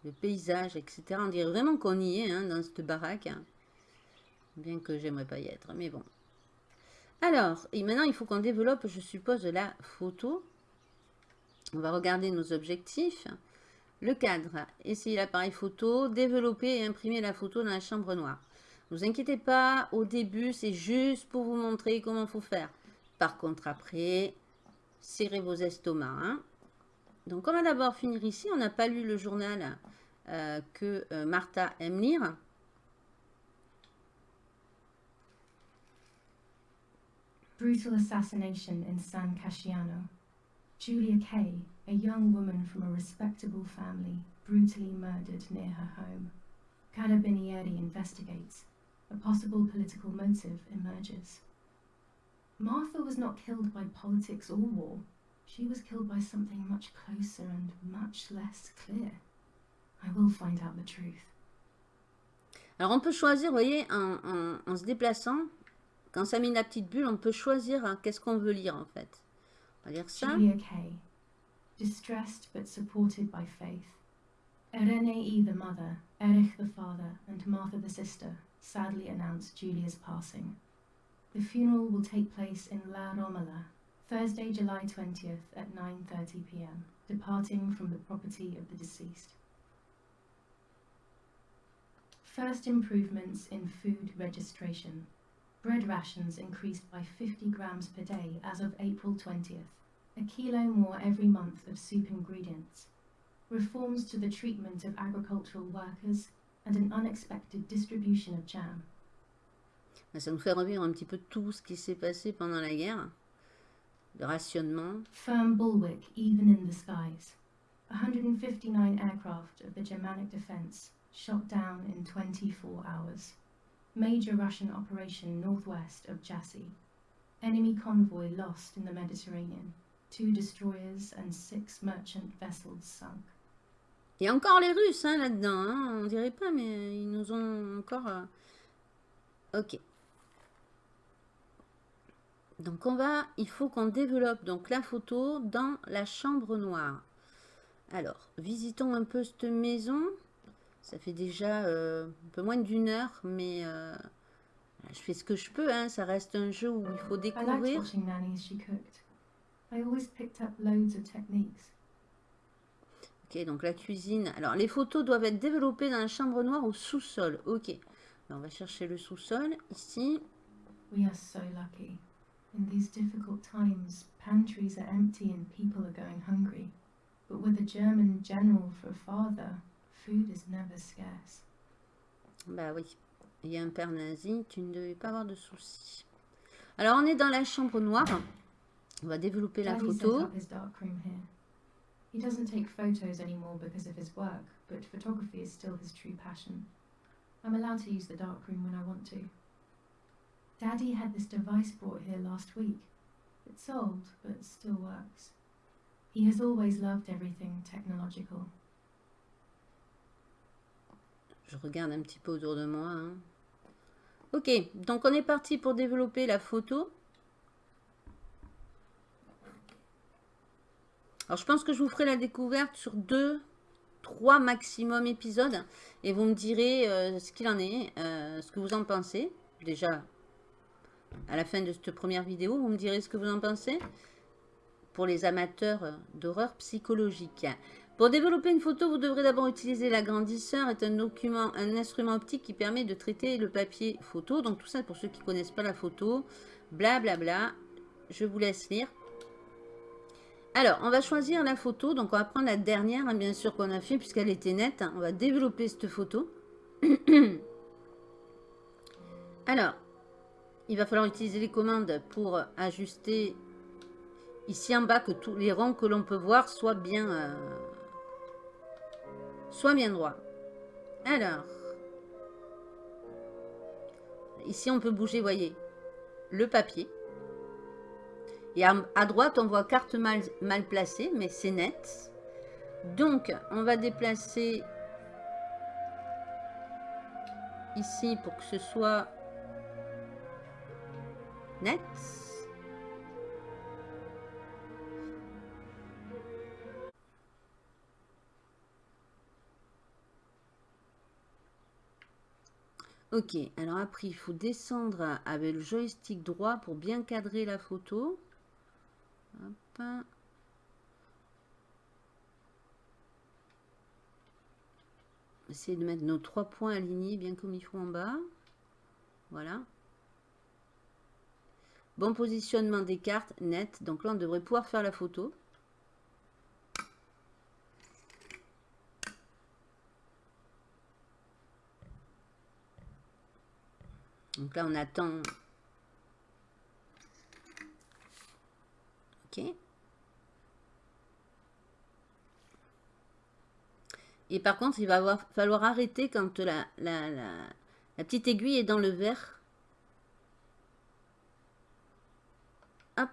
A: le paysage, etc. On dirait vraiment qu'on y est hein, dans cette baraque. Bien que j'aimerais pas y être, mais bon. Alors, et maintenant il faut qu'on développe, je suppose, la photo. On va regarder nos objectifs. Le cadre, essayer l'appareil photo, développer et imprimer la photo dans la chambre noire. Ne vous inquiétez pas, au début, c'est juste pour vous montrer comment il faut faire. Par contre, après, serrez vos estomacs. hein. Donc, on va d'abord finir ici. On n'a pas lu le journal euh, que euh, Martha aime lire.
C: Brutal assassination in San Casciano. Julia Kay, a young woman from a respectable family, brutally murdered near her home. Carabinieri investigates. A possible political motive emerges. Martha was not killed by politics or war. She was killed by something much closer and much less clear. I will find out the truth.
A: Alors, on peut choisir, vous voyez, en, en- en se déplaçant, quand ça met la petite bulle, on peut choisir hein, qu'est-ce qu'on veut lire, en fait. On va lire ça.
C: Julia Kay, distressed but supported by faith. Erenei the mother, Erich the father, and Martha the sister sadly announced Julia's passing. The funeral will take place in La Romola, Thursday, July 20th at 9:30 p.m., departing from the property of the deceased. First improvements in food registration. Bread rations increased by 50 grams per day as of April 20th, a kilo more every month of soup ingredients. Reforms to the treatment of agricultural workers and an unexpected distribution of jam.
A: Ça nous fait revivre un petit peu tout ce qui s'est passé pendant la guerre. Rationnement.
C: Firm bulwark even in the skies. 159 aircraft of the Germanic defense shot down in 24 hours. Major Russian operation northwest of Jassy. Enemy convoy lost in the Mediterranean. Two destroyers and six merchant vessels sunk.
A: Il y a encore les Russes hein, là-dedans. hein. On dirait pas, mais ils nous ont encore... euh, Ok. Donc on va... Il faut qu'on développe donc la photo dans la chambre noire. Alors, visitons un peu cette maison. Ça fait déjà euh, un peu moins d'une heure, mais euh, je fais ce que je peux. Hein. Ça reste un jeu où il faut découvrir
C: Nanny as she cooked. I always picked up loads of techniques.
A: Ok, donc la cuisine. Alors, les photos doivent être développées dans la chambre noire au sous-sol. Ok. Ben, on va chercher le sous-sol, ici.
C: We are so lucky. In these difficult times, pantries are empty and people are going hungry. But with a German general for a father, food is never scarce.
A: Bah oui, il y a un père nazi, tu ne devais pas avoir de soucis. Alors, on est dans la chambre noire. On va développer la photo.
C: He doesn't take photos anymore because of his work, but photography is still his true passion. I'm allowed to use the darkroom when I want to. Daddy had this device brought here last week. It's old, but still works. He has always loved everything technological.
A: Je regarde un petit peu autour de moi. hein. Ok, donc on est parti pour développer la photo. Alors je pense que je vous ferai la découverte sur deux, trois maximum épisodes. Et vous me direz euh, ce qu'il en est, euh, ce que vous en pensez. Déjà, à la fin de cette première vidéo, vous me direz ce que vous en pensez. Pour les amateurs euh, d'horreur psychologique. Pour développer une photo, vous devrez d'abord utiliser l'agrandisseur, est un document, un instrument optique qui permet de traiter le papier photo. Donc tout ça pour ceux qui ne connaissent pas la photo, blablabla. Bla bla. Je vous laisse lire. Alors, on va choisir la photo. Donc on va prendre la dernière, hein, bien sûr, qu'on a fait, puisqu'elle était nette. On va développer cette photo. (clears throat) Alors, il va falloir utiliser les commandes pour ajuster ici en bas que tous les ronds que l'on peut voir soient bien... euh, Soit bien droit. Alors. Ici, on peut bouger, voyez, le papier. Et à, droite, on voit carte mal placée, mais c'est net. Donc, on va déplacer ici pour que ce soit net. Ok, alors après, il faut descendre avec le joystick droit pour bien cadrer la photo. Hop. Essayer de mettre nos trois points alignés bien comme il faut en bas. Voilà. Bon positionnement des cartes, net. Donc là, on devrait pouvoir faire la photo. Donc là, on attend. Et par contre, il va avoir, falloir arrêter quand la, la, la, la petite aiguille est dans le verre. Hop.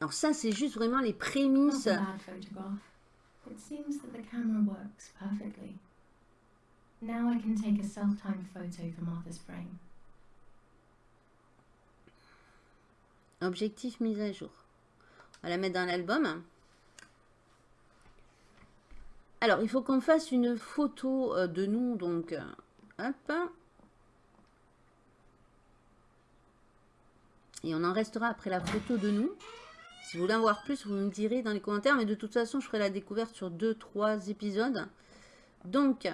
A: Alors ça, c'est juste vraiment les prémices.
C: It seems that the camera works perfectly. Now I can take a self-timed photo for Martha's frame.
A: Objectif mise à jour. On va la mettre dans l'album. Alors, il faut qu'on fasse une photo euh, de nous. Donc, euh, hop. Et on en restera après la photo de nous. Si vous voulez en voir plus, vous me direz dans les commentaires. Mais de toute façon, je ferai la découverte sur 2-3 épisodes. Donc,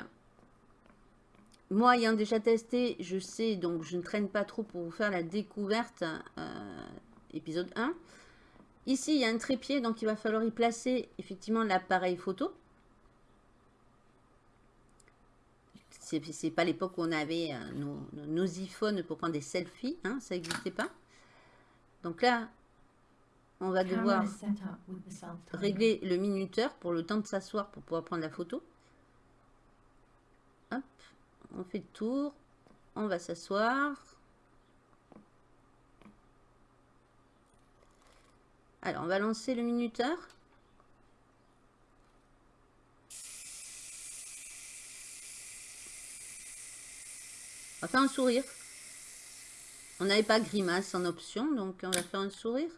A: moi, ayant déjà testé, je sais, donc je ne traîne pas trop pour vous faire la découverte, euh, épisode 1. Ici, il y a un trépied, donc il va falloir y placer effectivement l'appareil photo. C'est pas l'époque où on avait euh, nos, nos iPhones pour prendre des selfies, hein, ça n'existait pas. Donc là, on va devoir régler le minuteur pour le temps de s'asseoir pour pouvoir prendre la photo. Hop, on fait le tour, on va s'asseoir. Alors, on va lancer le minuteur. On va faire un sourire. On n'avait pas grimace en option, donc on va faire un sourire.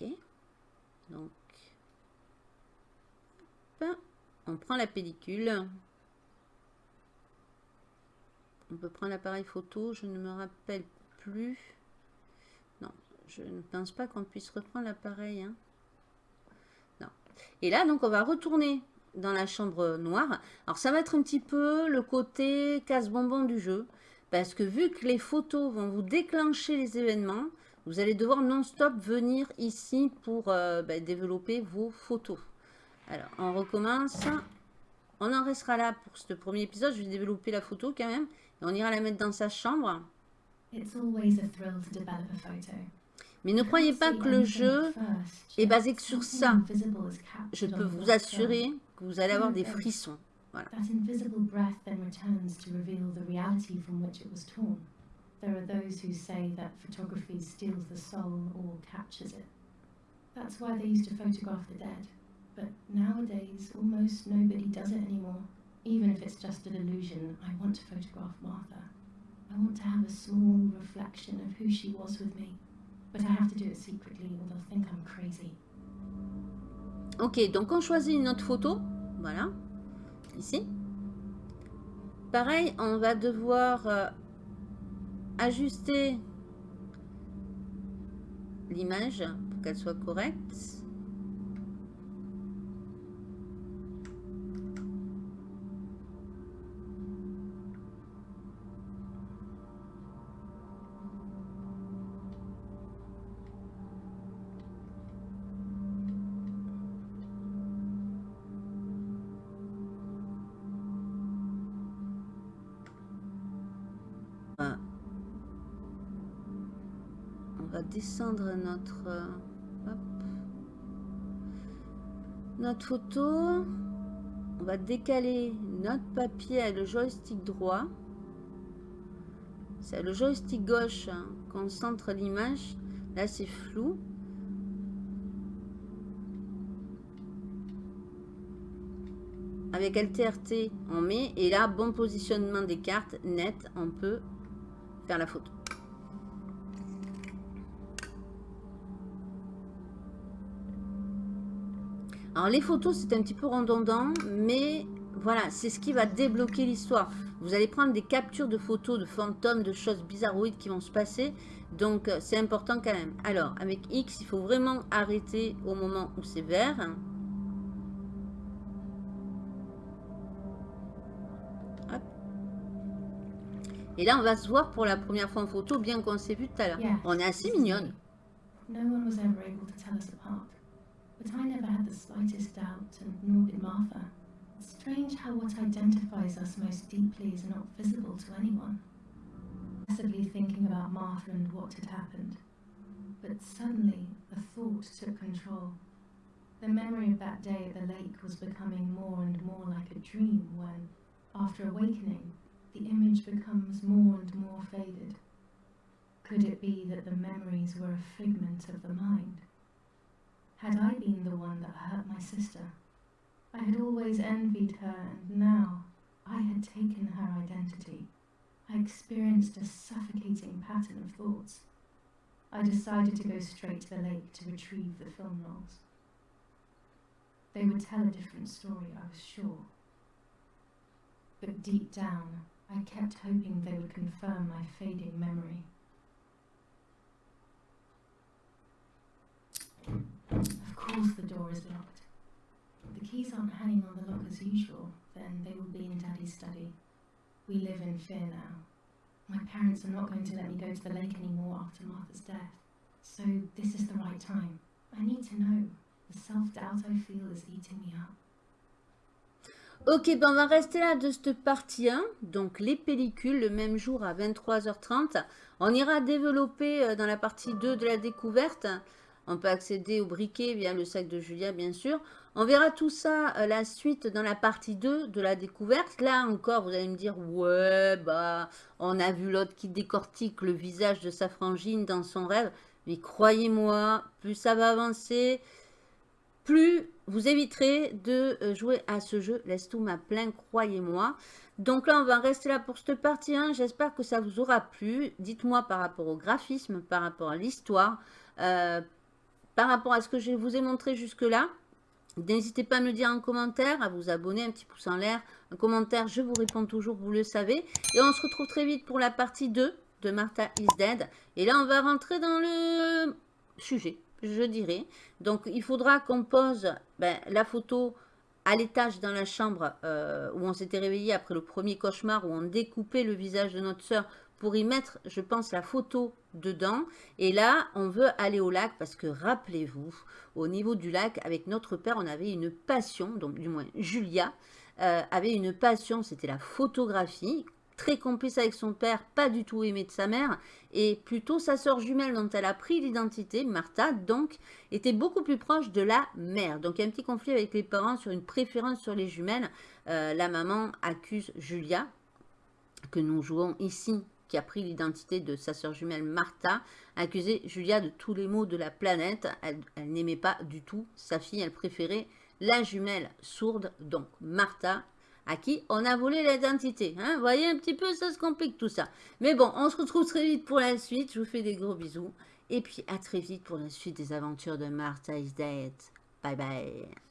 A: Ok. Donc, on prend la pellicule. On peut prendre l'appareil photo, je ne me rappelle plus. Non, je ne pense pas qu'on puisse reprendre l'appareil. hein. Non. Et là, donc, on va retourner dans la chambre noire. Alors, ça va être un petit peu le côté casse-bonbon du jeu. Parce que vu que les photos vont vous déclencher les événements, vous allez devoir non-stop venir ici pour euh, bah, développer vos photos. Alors, on recommence. On en restera là pour ce premier épisode. Je vais développer la photo quand même. On ira la mettre dans sa chambre.
C: It's always a thrill to develop a photo.
A: Mais ne croyez pas que le jeu est basé que sur ça. Je peux vous assurer que vous allez avoir des frissons. Voilà.
C: That invisible breath then returns to reveal the reality from which it was torn. There are those who say that photography steals the soul or captures it. That's why they used to photograph the dead. But nowadays, almost nobody does it anymore. Even if it's just an illusion, I want to photograph Martha. I want to have a small reflection of who she was with me. But I have to do it secretly or they'll think I'm crazy.
A: Ok, donc on choisit une autre photo. Voilà. Ici. Pareil, on va devoir euh, ajuster l'image pour qu'elle soit correcte. Notre, euh, hop. notre photo. On va décaler notre papier avec le joystick droit. C'est le joystick gauche hein, qu'on centre l'image. Là, c'est flou. Avec LTRT, on met. Et là, bon positionnement des cartes, net, on peut faire la photo. Alors les photos, c'est un petit peu redondant, mais voilà, c'est ce qui va débloquer l'histoire. Vous allez prendre des captures de photos de fantômes, de choses bizarroïdes qui vont se passer. Donc euh, c'est important quand même. Alors avec X, il faut vraiment arrêter au moment où c'est vert. Hop. Et là, on va se voir pour la première fois en photo, bien qu'on s'est vu tout à l'heure. On est assez mignonne.
C: No one was ever able to tell us apart, but I never had the slightest doubt, and nor did Martha. It's strange how what identifies us most deeply is not visible to anyone. Obsessively thinking about Martha and what had happened, but suddenly a thought took control. The memory of that day at the lake was becoming more and more like a dream when, after awakening, the image becomes more and more faded. Could it be that the memories were a figment of the mind? Had I been the one that hurt my sister? I had always envied her, and now I had taken her identity. I experienced a suffocating pattern of thoughts. I decided to go straight to the lake to retrieve the film rolls. They would tell a different story, I was sure. But deep down, I kept hoping they would confirm my fading memory. Of course, the door is locked. The keys aren't hanging on the lock as usual, then they will be in Daddy's study. We live in fear now. My parents are not going to let me go to the lake anymore after Martha's death. So, this is the right time. I need to know. The self doubt I feel is eating me up.
A: Ok, ben on va rester là de cette partie 1. Donc les pellicules, le même jour à 23h30. On ira développer euh, dans la partie 2 de la découverte. On peut accéder au briquet via le sac de Julia, bien sûr. On verra tout ça, euh, la suite, dans la partie 2 de la découverte. Là encore, vous allez me dire, ouais, bah, on a vu l'autre qui décortique le visage de sa frangine dans son rêve. Mais croyez-moi, plus ça va avancer, plus vous éviterez de euh, jouer à ce jeu. Laisse tout ma plein, croyez-moi. Donc là, on va rester là pour cette partie 1. J'espère que ça vous aura plu. Dites-moi par rapport au graphisme, par rapport à l'histoire, euh, par rapport à ce que je vous ai montré jusque-là. N'hésitez pas à me dire en commentaire, à vous abonner, un petit pouce en l'air, un commentaire, je vous réponds toujours, vous le savez. Et on se retrouve très vite pour la partie 2 de Martha is Dead. Et là, on va rentrer dans le sujet, je dirais. Donc, il faudra qu'on pose ben, la photo à l'étage dans la chambre euh, où on s'était réveillé après le premier cauchemar, où on découpait le visage de notre soeur pour y mettre, je pense, la photo dedans. Et là, on veut aller au lac parce que, rappelez-vous, au niveau du lac, avec notre père, on avait une passion, donc du moins Julia, euh, avait une passion, c'était la photographie. très complice avec son père, pas du tout aimé de sa mère, et plutôt sa sœur jumelle dont elle a pris l'identité, Martha, donc, était beaucoup plus proche de la mère. Donc il y a un petit conflit avec les parents sur une préférence sur les jumelles. Euh, la maman accuse Julia, que nous jouons ici, qui a pris l'identité de sa sœur jumelle Martha, accusé Julia de tous les maux de la planète. Elle, elle n'aimait pas du tout sa fille, elle préférait la jumelle sourde, donc Martha, à qui on a volé l'identité. Hein vous voyez un petit peu, ça se complique tout ça. Mais bon, on se retrouve très vite pour la suite. Je vous fais des gros bisous. Et puis à très vite pour la suite des aventures de Martha is Dead. Bye bye.